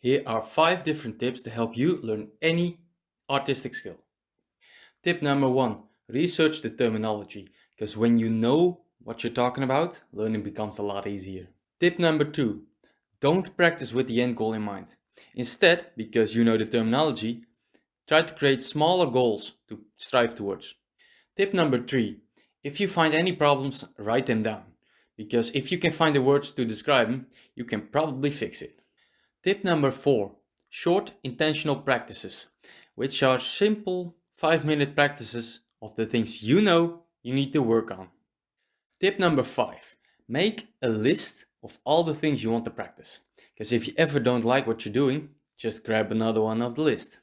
Here are 5 different tips to help you learn any artistic skill. Tip number 1. Research the terminology, because when you know what you're talking about, learning becomes a lot easier. Tip number 2. Don't practice with the end goal in mind. Instead, because you know the terminology, try to create smaller goals to strive towards. Tip number 3. If you find any problems, write them down. Because if you can find the words to describe them, you can probably fix it. Tip number 4. Short intentional practices, which are simple 5 minute practices of the things you know you need to work on. Tip number 5. Make a list of all the things you want to practice. Because if you ever don't like what you're doing, just grab another one of the list.